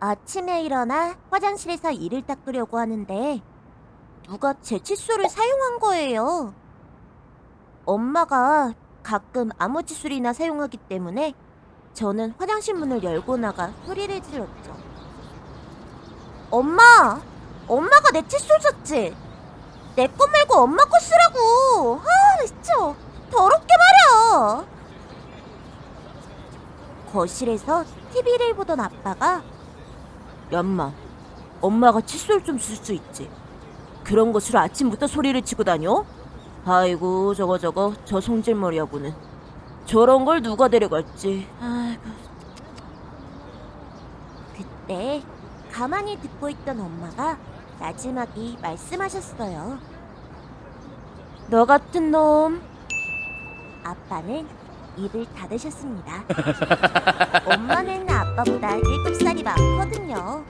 아침에 일어나 화장실에서 이를 닦으려고 하는데 누가 제 칫솔을 사용한 거예요. 엄마가 가끔 아무 칫솔이나 사용하기 때문에 저는 화장실 문을 열고 나가 소리를 질렀죠. 엄마! 엄마가 내 칫솔 줬지? 내 거 말고 엄마 거 쓰라고! 아, 진짜 더럽게 말이야! 거실에서 TV를 보던 아빠가 얌마, 엄마가 칫솔 좀 쓸 수 있지. 그런 것으로 아침부터 소리를 치고 다녀? 아이고, 저거 저거, 저 성질머리 여보는. 저런 걸 누가 데려갈지. 아이고. 그때 가만히 듣고 있던 엄마가 마지막이 말씀하셨어요. 너 같은 놈. 아빠는 입을 닫으셨습니다. 엄마는 아빠보다 7살이 많 그럼요.